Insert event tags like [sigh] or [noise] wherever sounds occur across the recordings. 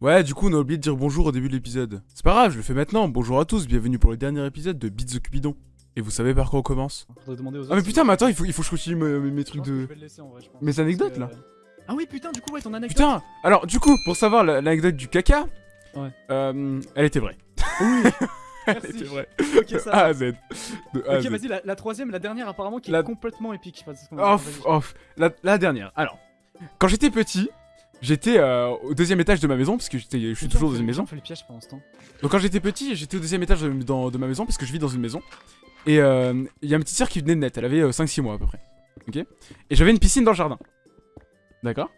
Ouais, du coup, on a oublié de dire bonjour au début de l'épisode. C'est pas grave, je le fais maintenant. Bonjour à tous, bienvenue pour le dernier épisode de Beats the Cupidon. Et vous savez par quoi on commence Faudrait demander aux Ah, mais putain, mais attends, il faut, il faut que je continue mes, trucs de. Mes anecdotes, là Ah oui, putain, du coup, ouais, ton anecdote. Putain Alors, du coup, pour savoir la- l'anecdote du caca, Ouais. euh, elle était vraie. Oui. [laughs] Elle Merci. était vraie. Ok, ça. A à Z. De A à Ok, Z. vas-y, la, la troisième, la dernière apparemment qui La- est complètement épique. parce qu'on- Oh, vas-y. f- oh, f- la, la dernière. Alors, quand j'étais petit, j'étais euh, au deuxième étage de ma maison, parce que je suis toujours dans une maison. On fait le piège pendant ce temps. Donc quand j'étais petit, j'étais au deuxième étage de, dans- de ma maison, parce que je vis dans une maison. Et euh, il y a une petite sœur qui venait de naître, elle avait 5-6 mois à peu près. Ok? Et j'avais une piscine dans le jardin. D'accord?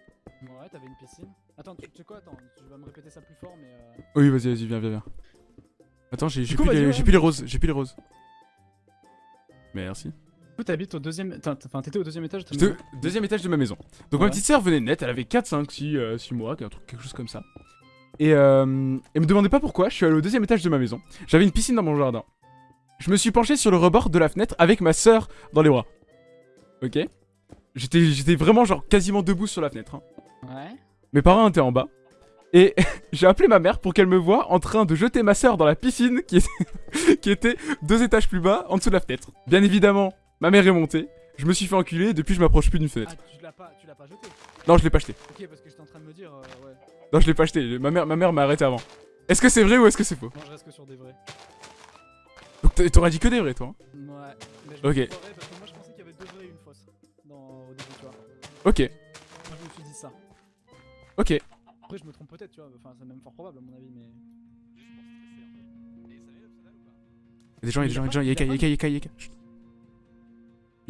Ouais, t'avais une piscine. Attends, tu sais quoi? Attends, tu vas me répéter ça plus fort, mais. euh, Oui, vas-y, vas-y, viens, viens, viens. Attends, j'ai plus, les- ouais. plus les roses, j'ai plus les roses. Merci. T'habites au deuxième. Enfin, t'étais au deuxième étage de ta maison. deuxième étage de ma maison. Donc ma petite sœur venait de naître, elle avait 4, 5, 6, 6 mois, un truc- quelque chose comme ça. Et euh, elle me demandait pas pourquoi, je suis allé au deuxième étage de ma maison. J'avais une piscine dans mon jardin. Je me suis penché sur le rebord de la fenêtre avec ma sœur dans les bras. Ok? J'étais j'étais vraiment genre quasiment debout sur la fenêtre. hein. Ouais. Mes parents étaient en bas. Et [laughs] j'ai appelé ma mère pour qu'elle me voie en train de jeter ma sœur dans la piscine qui était, [laughs] qui était deux étages plus bas en dessous de la fenêtre. Bien évidemment, ma mère est montée. Je me suis fait enculer et depuis je m'approche plus d'une fenêtre. Ah, tu l'as pas, tu l'as pas jeté. Non, je l'ai pas acheté. Ok, parce que j'étais en train de me dire. euh, ouais. Non, je l'ai pas acheté. Ma mère, ma mère m'a arrêté avant. Est-ce que c'est vrai ou est-ce que c'est faux? Non, je reste que sur des vrais. Donc t'a- t'aurais dit que des vrais, toi. hein? Ouais. Mais je Ok. parce que moi, je pensais qu'il y avait deux vrais et une fausse. Dans... Au début, tu vois. Ok, Moi, je me suis dit ça. ok. Après, je me trompe peut-être, tu vois. Enfin, c'est même fort probable, à mon avis, mais. Y'a des gens, y'a des gens, y'a des gens, y'a Yeka, Yeka, Yeka, Yeka.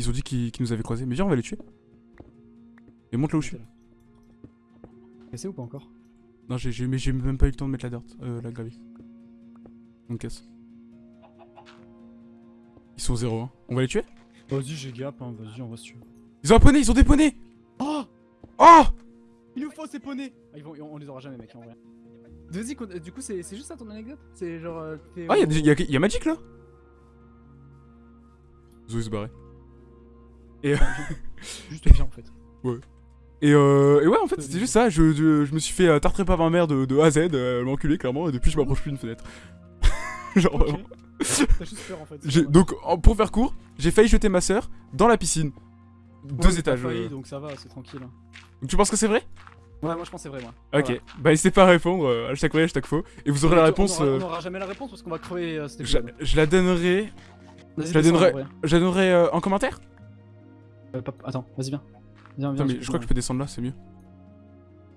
Ils ont dit qu'ils nous avaient croisés. Mais viens, on va les tuer. Et monte là où je suis. Cassé ou pas encore Non, j'ai j'ai- mais j'ai même pas eu le temps de mettre la dirt, euh, la gravité. On casse. Ils sont zéro, hein. On va les tuer? Vas-y, j'ai gap, hein. Vas-y, on va se tuer. Ils ont un poney, ils ont des poneys Oh Oh Il nous faut ces poneys ah, ils vont, On les aura jamais, mec, en vrai. Vas-y, du coup, c'est juste ça ton anecdote? C'est genre. euh, Ah, y'a, y'a, y'a Magic là? Zoé se barrer. [laughs] Juste bien, en fait. Et, euh, et ouais, en fait, c'était juste ça. Je, je, je me suis fait euh, tartrer par ma mère de, de A à Z, euh, elle m'a enculé clairement, et depuis je m'approche plus d'une fenêtre. [laughs] Genre vraiment. T'as juste peur, en fait. donc, en- pour faire court, j'ai failli jeter ma sœur dans la piscine. Ouais, Deux étages. failli, euh. donc ça va, c'est tranquille. Donc tu penses que c'est vrai? Ouais, moi je pense que c'est vrai, moi. Ok. Voilà. Bah n'hésitez pas à répondre, euh, hashtag vrai, hashtag faux. Et vous aurez la On réponse. aura- euh, On aura jamais la réponse parce qu'on va crever euh, cet je, je la donnerai. Je la donnerai-. Je la donnerai euh, en commentaire Euh, pas- Attends, vas-y, viens. Viens, Attends, viens. mais j'ai je crois que je peux descendre là, c'est mieux.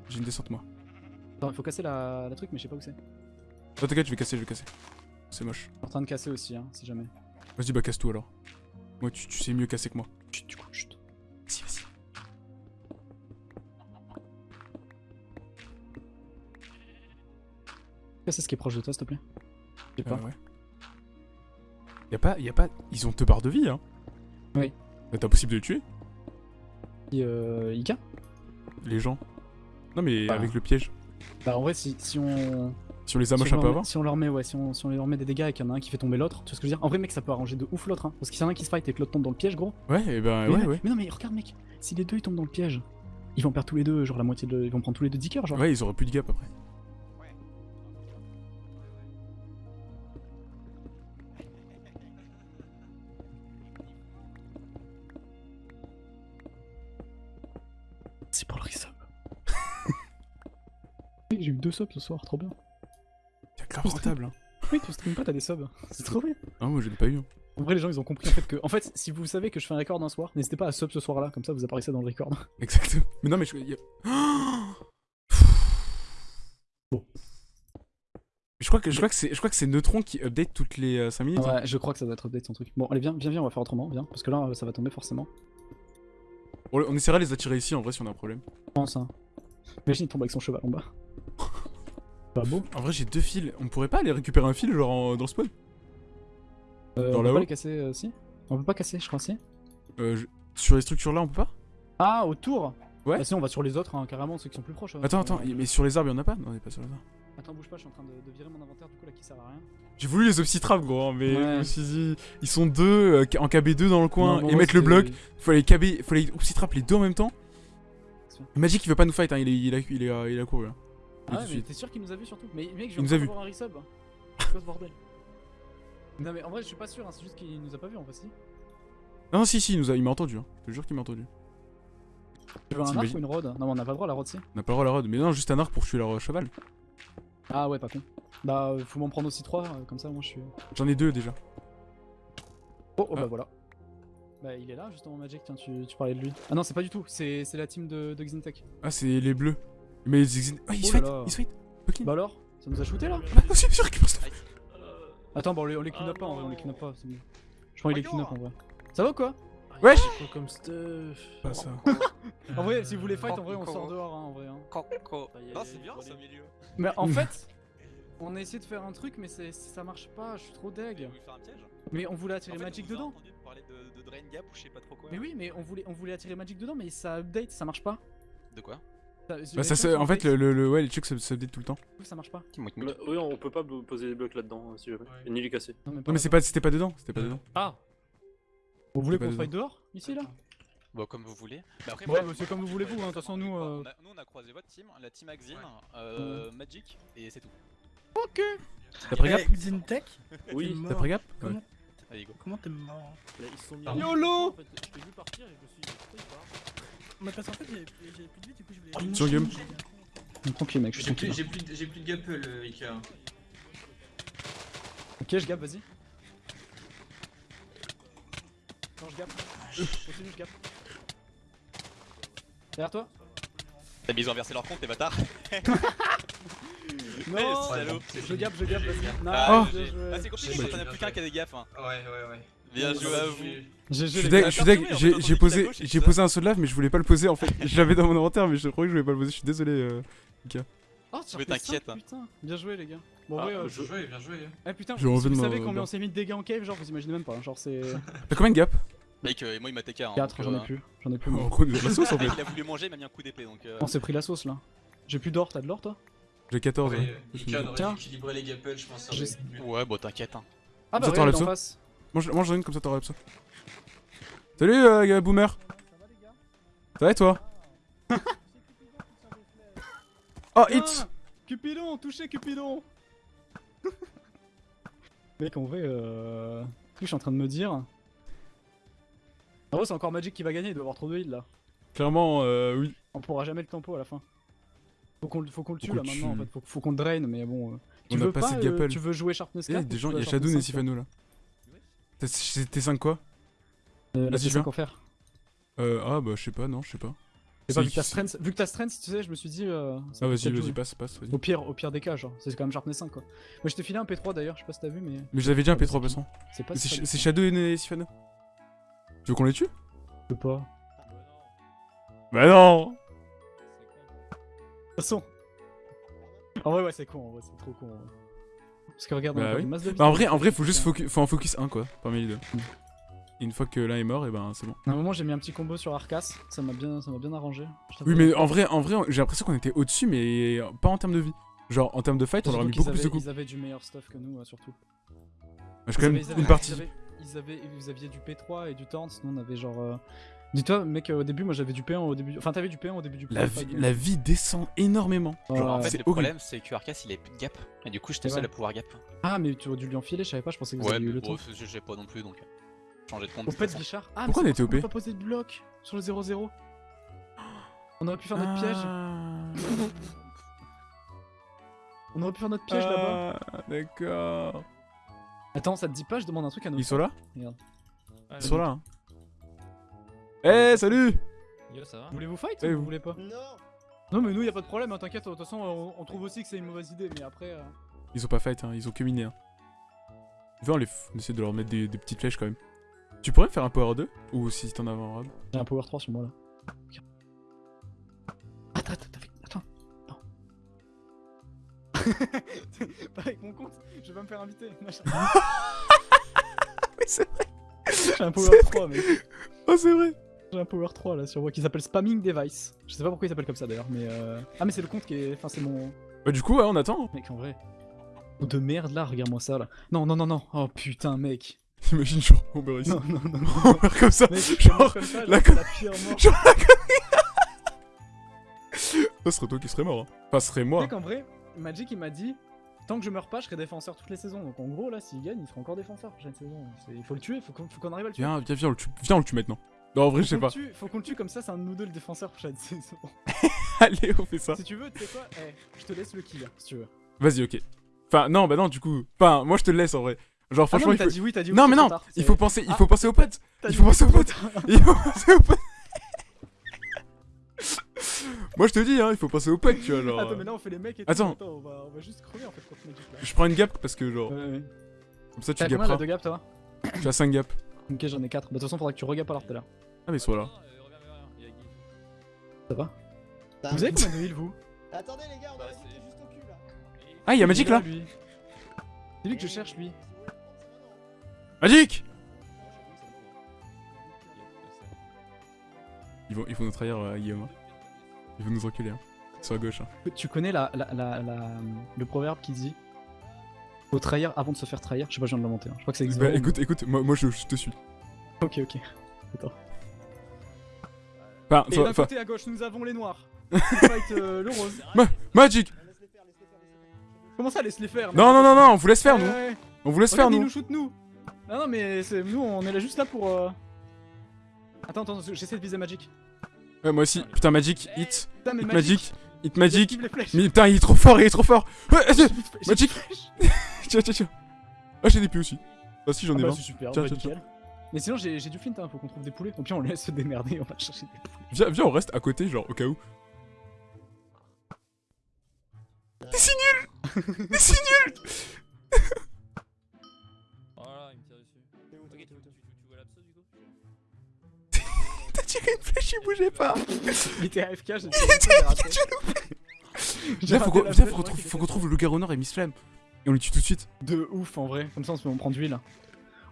J'ai une descente moi. Attends, il faut casser la, la truc, mais je sais pas où c'est. T'inquiète, je vais casser, je vais casser. C'est moche. Je suis en train de casser aussi, hein, si jamais. Vas-y, bah casse tout alors. Moi, tu, tu sais mieux casser que moi. Chut, du coup, chut. Vas-y, vas-y. Casser ce qui est proche de toi, s'il te plaît. Pas. Euh, ouais. Y'a pas, y a pas. Ils ont deux barres de vie, hein. Oui. T'es impossible de les tuer, Et, euh, Ika les gens. Non, mais Bah. avec le piège. Bah, en vrai, si, si on. Si on les Si amoche un peu met, avant. si on leur met, ouais, si on, si on leur met des dégâts et qu'il y en a un qui fait tomber l'autre, tu vois ce que je veux dire? En vrai, mec, ça peut arranger de ouf l'autre, hein. Parce qu'il y en a un qui se fight et que l'autre tombe dans le piège, gros. Ouais, et ben, mais, ouais, ouais. mais non, mais regarde, mec, si les deux ils tombent dans le piège, ils vont perdre tous les deux, genre la moitié de. Ils vont prendre tous les deux 10 cœurs, genre. Ouais, ils auraient plus de gap après. Deux subs ce soir, trop bien. C'est grave rentable, hein. Oui, tu stream pas, t'as des subs. [laughs] C'est trop bien. Ah, moi, je l'ai pas eu. hein. En vrai, les gens ils ont compris en fait que. En fait, si vous savez que je fais un record un soir, n'hésitez pas à sub ce soir là, comme ça vous apparaissez dans le record. [laughs] Exactement. Mais non, mais je. [gasps] Bon. Je crois que je crois que c'est je crois que c'est Neutron qui update toutes les 5 minutes. hein. Ouais, je crois que ça doit être update son truc. Bon, allez, viens, viens, viens, on va faire autrement, viens, parce que là ça va tomber forcément. On, on essaiera de les attirer ici en vrai si on a un problème. Je pense, hein. Imagine il tombe avec son cheval en bas. Pas beau. En vrai, j'ai deux fils. On pourrait pas aller récupérer un fil genre en- dans le spawn Euh, Dans on peut là-haut pas les casser, euh, si On peut pas casser, je crois, si Euh, je- Sur les structures là, on peut pas? Ah, autour Ouais. Bah, si, on va sur les autres, hein, carrément, ceux qui sont plus proches. hein. Attends, attends, mais sur les arbres, y'en a pas? Non, on est pas sur les arbres. Attends, bouge pas, je suis en train de, de virer mon inventaire du coup là qui sert à rien. J'ai voulu les obsitraps, gros, hein, mais je me suis dit, ils sont deux euh, en KB2 dans le coin Non, bon, et ouais, mettre le c'était- bloc. Faut les KB, faut les obsitraps les deux en même temps. Magic, il veut pas nous fight, hein, il, est, il, a, il, est, euh, il a couru. hein. Ah ouais, mais t'es sûr qu'il nous a vu surtout? Mais mec, je Il nous viens a de un resub. C'est quoi ce bordel? Non mais en vrai, je suis pas sûr, hein, c'est juste qu'il nous a pas vu en fait. Si. Non, si, si, il nous a- il m'a entendu. Hein. Je te jure qu'il m'a entendu. Tu veux un arc ou une rod Non, mais on n'a pas le droit à la rod, si. On n'a pas le droit à la rod. Mais non, juste un arc pour tuer leur cheval. Ah ouais, pas con. Bah, euh, faut m'en prendre aussi trois, euh, comme ça, moi je suis. J'en ai deux déjà. Oh, oh Ah. bah voilà. Bah, il est là justement, Magic, tiens, tu, tu parlais de lui. Ah non, c'est pas du tout, c'est c'est la team de, de Xintech. Ah, c'est les bleus. Mais ils Ah, ils Oh se fight là. Ils se fight Fucking. Bah alors Ça nous a shooté là Ah, c'est sûr qu'il pense. Attends, bah on les, on les clean Ah up pas en vrai, on les non. clean up pas, c'est mieux. Je crois qu'il les clean up en vrai. Ça va ou quoi Wesh Quoi comme stuff Pas ça. En vrai, si vous voulez fight, en vrai, on sort dehors, hein, en vrai. hein. Non, c'est bien ça, les- milieu. Mais en [laughs] fait, on a essayé de faire un truc, mais ça marche pas, je suis trop deg. voulez faire un piège Mais on voulait attirer En fait, Magic on vous a dedans. entendu parler de, de Drain Gap ou je sais pas trop quoi. Mais oui, mais on voulait, on voulait attirer Magic dedans, mais ça update, ça marche pas. De quoi? Bah, ça, se- en fait, le, le, le- ouais, les trucs ça se update tout le temps. ça marche pas. Bah, oui, on peut pas poser des blocs là-dedans euh, si jamais. Et ni les casser. Non, Non, mais c'est pas, c'était pas dedans. C'était pas dedans. Ah Vous voulez qu'on fight dehors Ici là Bon, comme vous voulez. Mais après, Ouais, bah, c'est comme vous voulez, vous, hein, de toute façon, nous, On euh, a- nous, on a croisé votre team, la team Axine, euh, Magic, et c'est tout. Ok T'as pris gap Xintech Oui. T'as mort. pris gap Comment Allez, go. Comment t'es mort Là, ils sont mis YOLO En fait, Je t'ai vu partir et je me suis dit, pourquoi il part Mais parce qu'en fait, j'ai j'ai plus de vie, du coup, je voulais. Sur game. Tranquille, mec, je suis J'ai plus, tranquille. j'ai plus, plus de gap le Ika. Ok, je gap, vas-y. Non, je gap. Continue, je gap. Derrière toi T'as mis ils ont inversé leur compte, les bâtards. [laughs] Non salaud. Je gap, je gap, vas-y. Ah, joué. Ah, c'est compliqué, Ouais, quand on a bien plus qu'un qui a des gaffes. Hein. Ouais, ouais, ouais. Bien joué à Je vous. Je gars. je j'ai posé, j'ai posé un saut de lave mais je voulais pas le poser en fait. Je l'avais dans mon inventaire mais je croyais que je voulais pas le poser, je suis désolé. euh. Oh, tu Mais t'inquiète, hein. Putain, bien joué les gars. Bon, Ah, ouais, euh, Bien joué, bien joué. eh putain, J'ai vous, savez combien on s'est mis de dégâts en cave, genre vous imaginez même pas, hein, genre c'est [laughs] T'as combien de gap Mec, euh, et moi il m'a TK. Hein, 4, donc, j'en ai euh, plus, j'en ai plus. Moi. la sauce en [laughs] fait. Il a voulu manger, il m'a mis un coup d'épée donc. euh, On s'est pris la sauce là. J'ai plus d'or, t'as de l'or toi J'ai 14. Ouais, aurait dû équilibrer les gapels, je pense. Ouais, bon, t'inquiète. Hein. Ah bah Ça, ouais, t'enlèves ça. Mange, mange une comme ça t'auras ça. Salut euh, gars, boomer. Ça va et toi? [laughs] Oh hit Ah, Cupidon, touché Cupidon [laughs] Mec, en vrai, euh... je suis en train de me dire... En vrai, c'est encore Magic qui va gagner, il doit avoir trop de heal là. Clairement, euh, oui. On pourra jamais le tempo à la fin. Faut qu'on le- faut qu'on le tue là maintenant en fait, faut, faut qu'on le drain, mais bon... euh, Tu On a veux pas pas, assez de euh, gapel. tu veux jouer Sharpness Il y 4 a des gens, il y a Shadow et Sharpness 5, Sifano là. C'est tes 5 quoi? Euh, Vas-y, C5 viens. en faire. Euh, ah bah je sais pas, non, je sais pas. C'est pas C'est- vu que t'as strength, vu que t'as strength, tu sais, je me suis dit. Euh, Ah vas-y, vas-y, passe, passe, vas-y. Au pire, au pire des cas, genre, c'est quand même Sharpness 5 quoi. Moi je t'ai filé un P3 d'ailleurs, je sais pas si t'as vu, mais Mais j'avais déjà un P3 passant. c'est pas C'est c'est. Shadow et Sifano. Tu veux qu'on les tue? Je peux pas. Bah non De toute façon. En vrai, ouais, c'est con, en vrai, c'est trop con. en vrai. Parce que regarde, on Bah a perdu oui. une masse de. Bah en vrai, en vrai, faut juste focus, faut en focus un quoi, parmi les deux. Et une fois que l'un est mort, et ben c'est bon. À un moment, j'ai mis un petit combo sur Arcas, ça m'a bien, ça m'a bien arrangé. Je. Oui, mais en vrai, en vrai, j'ai l'impression qu'on était au-dessus, mais pas en termes de vie. Genre en termes de fight, on Surtout aurait mis beaucoup plus de coups. Ils avaient du meilleur stuff que nous, surtout. J'ai quand Ils même avaient- ils avaient- une partie. Ils avaient, ils avaient- vous aviez du P3 et du Torrent, sinon on avait genre. euh, Dis-toi, mec, euh, au début, moi j'avais du P1 au début. Enfin, t'avais du P1 au début du La vie, la vie descend énormément. Ouais, Genre, en ouais. fait, le horrible. problème, c'est que Arcas il avait plus de gap. Et du coup, j'étais seul à pouvoir gap. Ah, mais tu aurais dû lui enfiler, je savais pas, je pensais que vous Ouais, aviez eu mais le temps. je- j'ai pas non plus donc. Changer de compte. Au fait, façon. Bichard. Ah, Pourquoi on était OP qu'on a pas posé de bloc sur le 0-0. On aurait pu faire notre piège. Ah. On aurait pu faire notre piège là-bas. Ah, D'accord. Attends, ça te dit pas, je demande un truc à nos. Ils sont là? Regarde. Ils sont là. hein. Eh, salut Yo, ça va Voulez-vous fight Eh, ou vous- vous voulez pas Non Non, mais nous, y a pas de problème, hein, t'inquiète. De toute façon, on, on trouve aussi que c'est une mauvaise idée, mais après. euh, Ils ont pas fight, hein, ils ont que miné. Hein. Viens, on, les f- on essaie de leur mettre des, des petites flèches quand même. Tu pourrais me faire un power 2 Ou si t'en as un robe J'ai un power 3 sur moi là. Attends, attends, attends. Non. [laughs] pas avec mon compte, je vais pas me faire inviter. [laughs] Oui, c'est vrai J'ai un power 3, mec. Oh, c'est vrai J'ai un power 3 là sur moi qui s'appelle Spamming Device. Je sais pas pourquoi il s'appelle comme ça d'ailleurs, mais euh... Ah, mais c'est le compte qui est. Enfin, c'est mon. Bah, du coup, ouais, on attend. Mec, en vrai. De merde là, regarde-moi ça là. Non, non, non, non. Oh putain, mec. Imagine, genre, on meurt ici. Non, non, non. non. On meurt comme ça. Mec, genre, comme ça, la la pire mort. genre la Ça serait toi qui serais mort. Hein. Enfin, serait moi. sais qu'en vrai, Magic il m'a dit tant que je meurs pas, je serai défenseur toutes les saisons. Donc en gros, là, s'il gagne, il sera encore défenseur prochaine saison. Il faut le tuer, faut qu'on faut qu'on arrive à le tuer. Viens, viens, viens, on le tue. Viens, on le tue maintenant. Non, en vrai, je sais pas. tue- Faut qu'on le tue comme ça, c'est un de nous deux le défenseur prochaine [laughs] saison. [laughs] Allez, on fait ça. si tu veux, tu sais quoi? Eh, je te laisse le kill si tu veux. Vas-y, ok. Enfin, non, bah non, du coup. Enfin, moi, je te le laisse en vrai. Genre, Ah franchement, non, mais il t'as faut... dit oui, t'as dit oui. Non, c'est mais non, tard, il c'est- faut penser, il Ah. faut penser aux potes. t'as il faut penser aux c'est potes. Il faut penser aux potes. [laughs] Moi, je te dis, hein, il faut penser aux potes, tu vois. Genre... Attends, mais là on fait les mecs et tout. Attends. on va, on va juste crever en fait contre Magic là. Je prends une gap parce que, genre, Ouais, ouais. comme ça, tu T'as combien là gapperas. de gap toi? Tu as 5 gaps. Ok, j'en ai 4. Bah, de toute façon, faudra que tu regapes alors tout à l'heure. Ah, mais soit là. Ça va Vous avez combien de heal vous Attendez les gars, on Bah, a c'est- juste au cul là. Ah, il y a Magic là. C'est lui que je cherche lui. Magic Ils vont, ils vont nous trahir, euh, Guillaume. hein. Ils vont nous enculer. Hein. Sur la gauche. Hein. Tu connais la, la, la, la- le proverbe qui dit Faut trahir avant de se faire trahir Je sais pas, je viens de l'inventer. hein. Je crois que ça existe. Bah, écoute, écoute, moi, moi je, je te suis. Ok, ok. Enfin, Et d'un côté à gauche, nous avons les noirs. [laughs] Qui fight euh, le rose. Magic. Comment ça, laisse les faire Non, non, non, non, on vous laisse faire, nous. Ouais. On vous laisse faire, Regarde, nous. nous shoot nous. Non, non, mais c'est- nous, on est là juste là pour. euh, Attends, attends, j'essaie de viser Magic. Ouais, moi aussi. Putain, Magic, hit. Putain, mais Hit Magic. Hit Magic. Mais putain, il est trop fort, il est trop fort. Ouais, tiens, J'ai Magic. [laughs] tiens, tiens, tiens. Ah, j'ai des pieds aussi. Ah, si, j'en ai Ah bah, 20. c'est super, Tiens, bah, tiens, nickel. Mais sinon, j'ai j'ai du flint, hein, faut qu'on trouve des poulets. Au pire, on les laisse se démerder, on va chercher des poulets. Viens, viens, on reste à côté, genre, au cas où. T'es si nul T'es si nul [laughs] Voilà, il me tire dessus. Tu, vois l'abso du coup? T'as tiré une flèche, il bougeait pas Il était AFK, [laughs] j'ai Viens, faut qu'on viens, faut qu'on trouve, faut qu'on trouve le Garonor et Miss Flamme. Et on les tue tout de suite. De ouf en vrai, comme ça on se fait on prend de l'huile.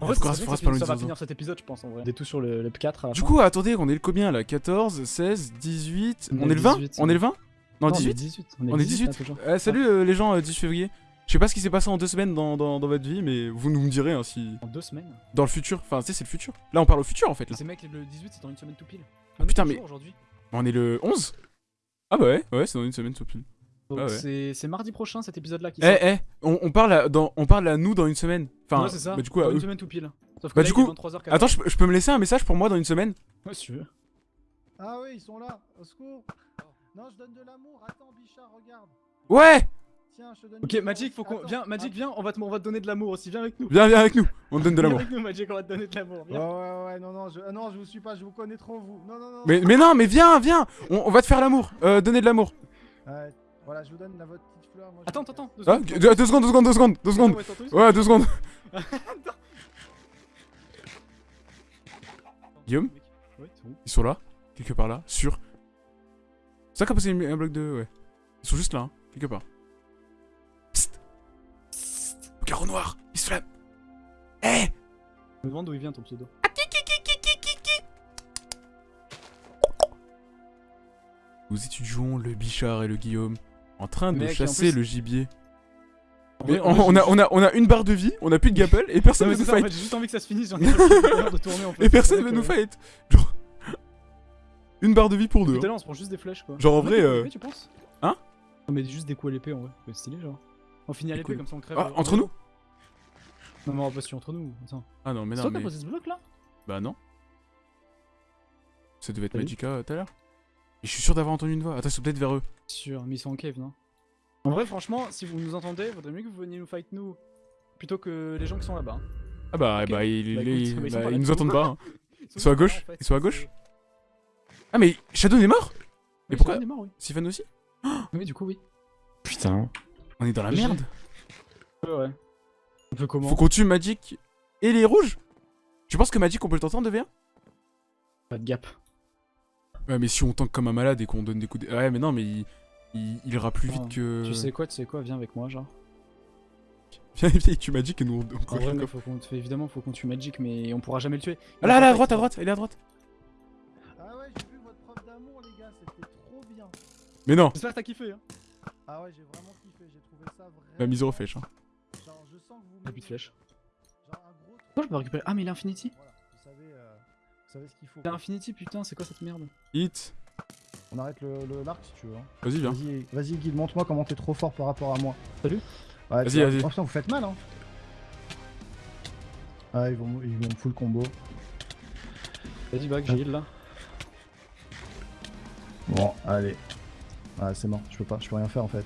En vrai, ça, ça, va finir cet épisode, je pense en vrai. Des tout sur le, le P4 à la Du fin. coup, attendez, on est le combien là? 14, 16, 18 On On est est le 20 18, On est le 20 Non, on est 18 18. On est 18 là, toujours. Euh, Salut euh, les gens, euh, 18 février. Je sais pas ce qui s'est passé en deux semaines dans, dans, dans votre vie, mais vous nous me direz hein, si. En deux semaines. Dans le futur. Enfin, tu sais, c'est le futur. Là, on parle au futur en fait. Là. Ces mecs, le 18, c'est dans une semaine tout pile. Ah, putain, On est mais-. On est le 11 Ah bah ouais, ouais, c'est dans une semaine tout pile. Donc Ah ouais. c'est mardi prochain cet épisode-là qui Eh, sort. eh, on, on parle à, dans, on parle à nous dans une semaine. Enfin, ouais, c'est ça. bah, du coup, à dans une eux. semaine tout pile. Sauf que Bah, là, du il est coup, 23h14. Attends, je, peux- je peux me laisser un message pour moi dans une semaine Ouais, si tu veux. Ah oui, ils sont là, au secours. Non, je donne de l'amour. Attends, Bichard, regarde. Ouais Tiens, je te donne. Ok, Magic, faut qu'on. Viens, Magic, viens, on va te, on va te donner de l'amour aussi. Viens avec nous. Viens, viens avec nous, on te donne de Viens l'amour. avec nous, Magic, on va te donner de l'amour. Ouais, Viens. ouais, ouais, non, non, je, ah non, je vous suis pas, je vous connais trop, vous. Non, non, non. Mais, mais non, mais viens, viens On, on va te faire l'amour, euh, donner de l'amour. Ouais, voilà, je vous donne la votre petite fleur. Moi, Attends, attends, attends. Ah, deux, deux secondes, deux secondes, deux secondes, deux secondes. Ouais, deux secondes. [laughs] Guillaume Ouais. Ils sont là, quelque part là, sûr. C'est ça qu'a posé un bloc de. Ouais. Ils sont juste là, hein, quelque part. Psst Psst Carreau noir Miss Flamme Eh Je me demande d'où il vient ton pseudo. Nous étudions le Bichard et le Guillaume en train de Mec, en chasser plus- le gibier. En Mais on, en on a, on, a, on a une barre de vie, on a plus de gapple et personne Non, mais nous c'est ça, en fight. fait, j'ai juste envie que ça se finisse, j'en ai de tourner en [laughs] fait. Et personne C'est veut vrai nous fight. Genre. [laughs] Une barre de vie pour deux. Tout à hein. l'heure, on se prend juste des flèches quoi. Genre, en vrai, euh, tu penses? hein? On met juste des coups à l'épée en vrai. C'est stylé genre. On finit à l'épée comme ça on crève. Ah, entre en nous? Non, mais on va pas entre nous. Attends. Ah non, mais C'est non, toi qui mais. posé ce bloc là? Bah non. Ça devait être Magica euh, tout à l'heure. Et je suis sûr d'avoir entendu une voix. Attends, c'est peut-être vers eux. Sûr, mais ils sont en cave, non? En vrai, franchement, si vous nous entendez, vaudrait mieux que vous veniez nous fight nous plutôt que les gens qui sont là-bas. hein. Ah bah, Ok. bah, ils, Bah, ils- écoute, ils- mais ils sont bah, pas là ils nous entendent pas. hein. Ils sont à gauche là, en fait. Ils sont à gauche Ah, mais Shadow est mort? Oui, pourquoi- est mort, oui. Sifan aussi? Oui, du coup, oui. Putain. On est dans la merde. Ouais, ouais. On peut comment? Faut qu'on tue Magic et les rouges? Tu penses que Magic on peut le tenter en 2v1 Pas de gap. Ouais, mais si on tank comme un malade et qu'on donne des coups de. Ouais, mais non, mais il, il, il ira plus Ah, vite que. Tu sais quoi, tu sais quoi, viens avec moi, genre. [laughs] Viens, viens, il tue Magic et nous on. on En vrai, mais faut qu'on te fait évidemment, faut qu'on tue Magic, mais on pourra jamais le tuer. Ah là, là, à droite, à droite, il est à droite. Ah ouais, j'ai vu votre preuve d'amour, les gars, c'était trop bien. Mais non, J'espère que t'as kiffé, hein. Ah ouais, j'ai vraiment kiffé, j'ai trouvé ça vraiment. la mise au flèche. Hein. Genre, je sens que vous. Y'a plus de flèches. Genre un gros. Pourquoi je peux récupérer Ah, mais il a Infinity Voilà, vous savez, euh, savez ce qu'il faut. Il a Infinity, putain, c'est quoi cette merde Hit. On arrête le, le l'arc si tu veux. hein. Vas-y, viens. Vas-y, guide, montre-moi comment t'es trop fort par rapport à moi. Salut. Ouais, Vas-y, vas-y. Oh, putain, vous faites mal, hein. Ah, ils vont, ils vont me full combo. Vas-y, back, j'ai heal là. Bon, allez. Ah, c'est mort, je peux pas, je peux rien faire en fait.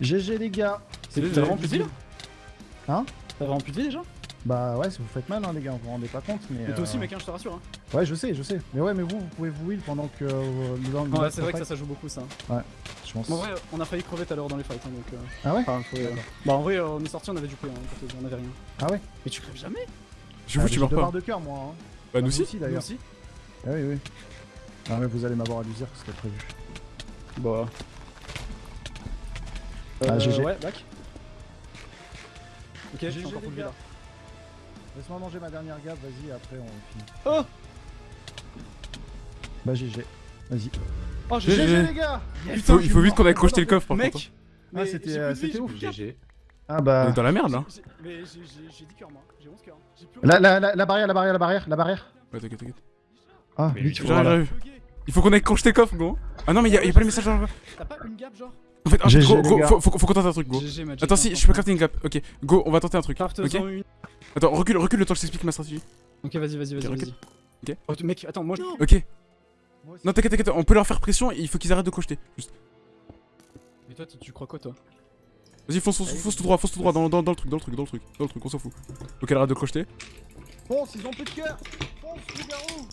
GG les gars. T'as vraiment plus de vie là? Hein? T'as vraiment plus de vie déjà? Bah ouais, vous faites mal hein les gars, vous vous rendez pas compte, mais... Mais toi aussi, euh, mec, hein, je te rassure. Hein. Ouais, je sais, je sais. Mais ouais, mais vous, vous pouvez vous heal pendant que... euh, Ouais, c'est vrai que ça, ça joue beaucoup ça. Je pense. En vrai, on a failli crever tout à l'heure dans les fights. Hein, donc, euh... Ah ouais? enfin, faut, euh, Bah, en vrai, euh, on est sorti, on avait du prix, hein, on avait rien. Ah ouais? Mais tu crèves jamais? Je vous, Ah, tu meurs deux pas. barres de cœur moi. Hein. Bah, nous Ah, aussi. Nous d'ailleurs. aussi Ah oui, oui. Non mais vous allez m'avoir à l'usure, c'était prévu. Bah. Ah, GG. Ouais, back. Ok, j'ai GG, encore là. Laisse-moi manger ma dernière gaffe, vas-y, après on finit. Oh Bah GG. Vas-y. Oh, GG. j'ai GG les gars Il faut, il faut vite qu'on aille crocheter le coffre par contre. Mec Ah, c'était, euh, ouf. GG. Ah On bah... est dans la merde là. J'ai- Mais j'ai- j'ai j'ai 10 cœurs moi, j'ai 11 cœurs. J'ai plus La, la, la, la barrière, la barrière, la barrière, la barrière. Ouais, t'inquiète, t'inquiète. Ah, Mais vite, lui. Il faut qu'on aille crocheter le coffre, gros. Ah non, mais y'a y a pas le message dans le. T'as pas une gap genre En fait, un GG, truc, gros, gars. faut, faut, faut qu'on tente un truc, gros. GG, Magic. Attends, si, je peux crafter une gap. Ok, go, on va tenter un truc. Craft Ok 101. Attends, recule, recule le temps que je t'explique ma stratégie. Ok, vas-y, vas-y, vas-y. Ok, ok. Oh, mec, attends, moi. Ok. Moi aussi. Non, t'inquiète, t'inquiète, on peut leur faire pression et il faut qu'ils arrêtent de crocheter. Juste. Mais toi, tu tu crois quoi, toi? Vas-y, fonce, fonce, fonce tout droit, fonce tout droit dans, dans, dans le truc, dans le truc, dans le truc, dans le truc, on s'en fout. Ok, arrête de crocheter. Fonce, ils ont plus de cœur Fonce, loup-garou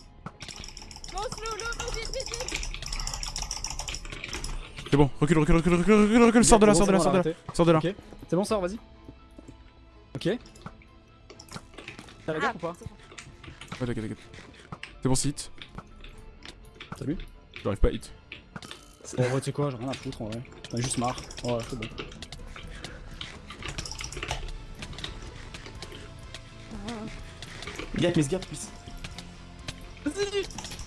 C'est bon, recule, recule, recule, recule, recule, recule, sors de là, Bon, sors de là, sors de là, sors de là. Ok. C'est bon, sors, vas-y. Ok. T'as la gap ou pas Ouais, t'inquiète, t'inquiète. C'est bon, c'est hit. Salut. J'arrive pas à hit. Bon, ouais, tu sais quoi, j'ai rien à foutre en vrai. J'en ai juste marre. Ouais, c'est bon. Gap, mais gap, plus?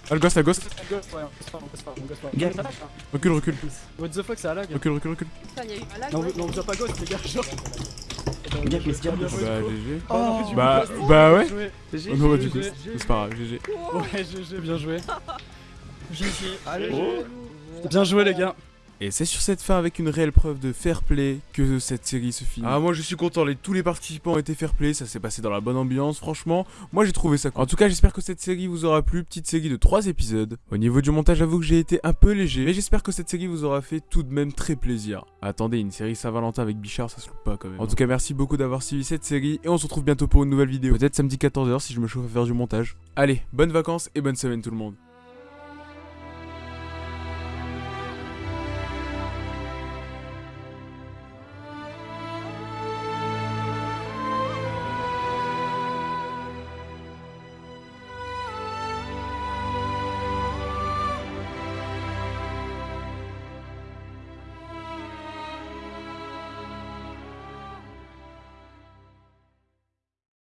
Ah, le ghost, la ghost. Ghost, ouais, on gosse pas, on gosse pas, on gosse pas. Gap. Recule, recule, What the fuck, ça a lag recule, recule, recule. Putain, il y a eu un lag. Non, on voit pas ghost, les gars, genre. Bah, GG. Oh, Bah, bah ouais. Non, bah, du coup, GG. c'est pas grave, GG. Ouais, GG, bien joué. [laughs] GG. Allez, Oh. Bien joué, les gars. Et c'est sur cette fin avec une réelle preuve de fair play que cette série se finit. Ah moi je suis content, les, tous les participants ont été fair play, ça s'est passé dans la bonne ambiance, franchement, moi j'ai trouvé ça cool. En tout cas j'espère que cette série vous aura plu, petite série de 3 épisodes. Au niveau du montage j'avoue que j'ai été un peu léger, mais j'espère que cette série vous aura fait tout de même très plaisir. Attendez, une série Saint-Valentin avec Bichard ça se loupe pas quand même. En tout cas merci beaucoup d'avoir suivi cette série et on se retrouve bientôt pour une nouvelle vidéo. Peut-être samedi 14h si je me chauffe à faire du montage. Allez, bonnes vacances et bonne semaine tout le monde.